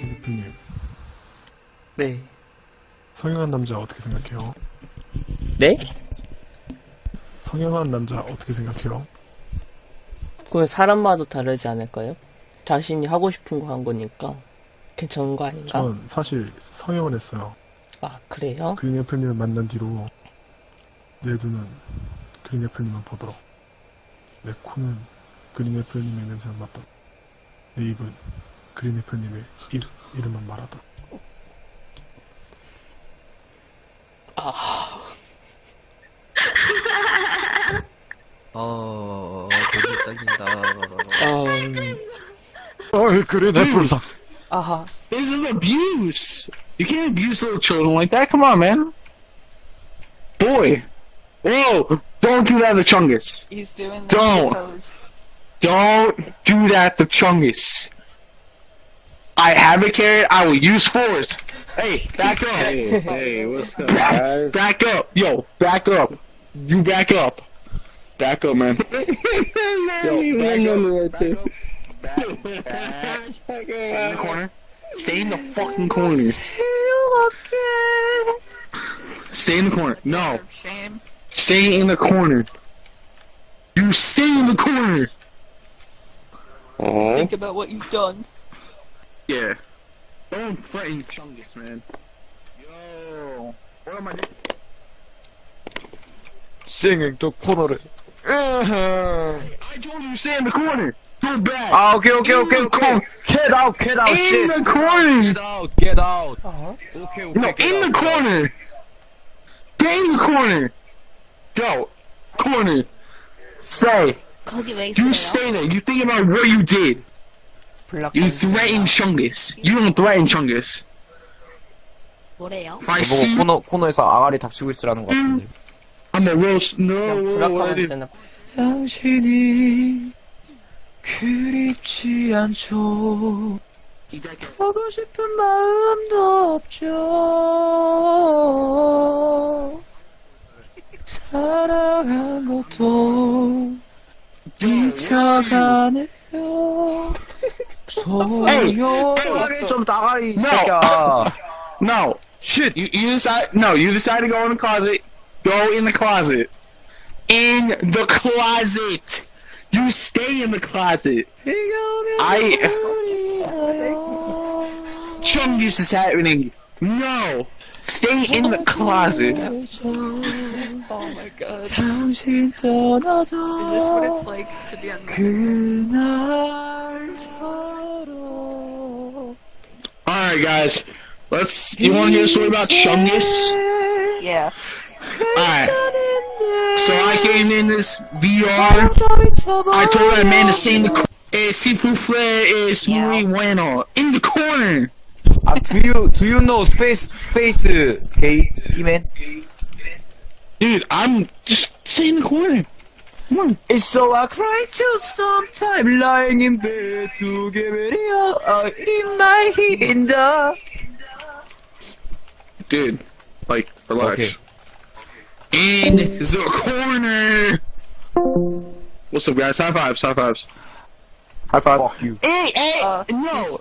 대표님, 네. 성형한 남자 어떻게 생각해요? 네? 성형한 남자 어떻게 생각해요? 그건 사람마다 다르지 않을까요? 자신이 하고 싶은 거 한 거니까 괜찮은 거 아닌가? 전 사실 성형을 했어요. 아 그래요? 그린 애플님을 만난 뒤로 내 눈은 그린 애플님만 보더라. 내 코는 그린 애플님의 냄새만 맡더라. 내 입은 그린 애플님의 입, 이름만 말하더라. 어, 고기 딱인다. 음, 어이, 그린 애플상. 아하. This is abuse. You can't abuse little children like that. Come on, man. Boy. Whoa. Don't do that to Chungus. He's doing the Don't. pose. Don't do that to Chungus. I have a carrot. I will use force. Hey, back up. Hey, hey, what's up, Back, guys? back up. Yo, back up. You back up. Back up, man. Yo, back up. Back up. Back, back. Stay in the corner. Stay in the fucking corner. Stay in the corner. No. Shame. Stay in the corner. You stay in the corner. Aww. Think about what you've done. Yeah. Don't threaten Chungus, man. Yo. What am I doing? Singing to corner. Uh-huh. I told you to stay in the corner. Go back. Oh, okay, okay, okay, okay. Get out, get out, in shit. the corner. Get out, get out. Uh -huh. Okay, okay. No, in the corner. Get in the corner. Go. Corner. Stay. 거기 왜 You 있어요? stay there. You think about what you did. You threaten Chungus. You don't threaten Chungus. 뭐래요? If I see 코너, 코너에서 아가리 닥치고 있으라는 것 같은데. I'm a roast. No. 블락하면 되나? 당신이 그립지 않죠. 하고 싶은 마음도 없죠. 잊혀가네요. 소용. 좀 나가리, 이 No. 새끼야. No. Shit. You, you decide. No, you decide to go in the closet. Go in the closet. In the closet. You stay in the closet. I. Chungus is happening. No. Stay in the closet. Oh my god. Is this what it's like to be on the Alright guys, let's, you wanna hear a story about Chungus? Yeah. Alright. So I came in this VR, I told that man to stay in the corner, eh, si fufle es muy bueno, in the corner! Uh, do you, do you know space, space, uh, okay, man? Dude, I'm just stay in the corner. Come on. It's so I cry too sometime, lying in bed to get ready uh, in my hinder. Dude, like, relax. Okay. In the corner. What's up, guys? High fives, high fives. High five. Fuck you. Hey, hey, Uh, no.